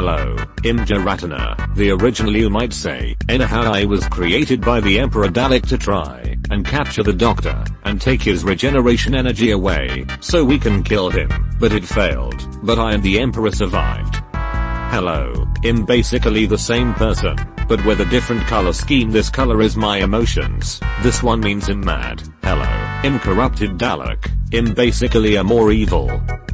Hello, I'm Jaratana, the original you might say, anyhow I was created by the Emperor Dalek to try and capture the doctor and take his regeneration energy away so we can kill him, but it failed, but I and the Emperor survived. Hello, I'm basically the same person, but with a different color scheme. This color is my emotions, this one means I'm mad, hello, I'm corrupted Dalek, I'm basically a more evil,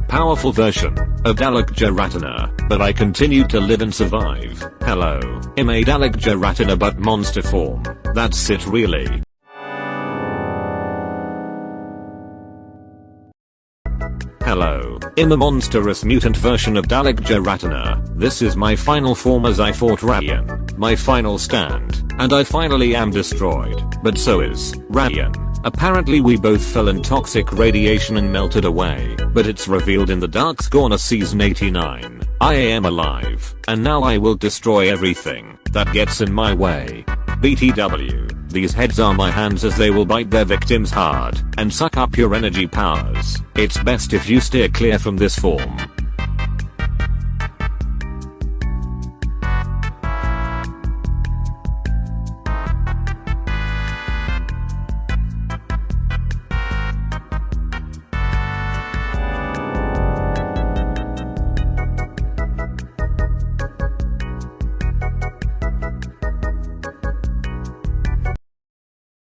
powerful version of Dalek Jaratana, but I continue to live and survive, hello, I'm a Dalek Jaratana but monster form, that's it really. Hello, I'm a monstrous mutant version of Dalek Jaratana. This is my final form as I fought Radian, my final stand, and I finally am destroyed, but so is Radian. Apparently we both fell in toxic radiation and melted away, but it's revealed in the Dark Corner season 89. I am alive, and now I will destroy everything that gets in my way. BTW. These heads are my hands as they will bite their victims hard and suck up your energy powers. It's best if you steer clear from this form.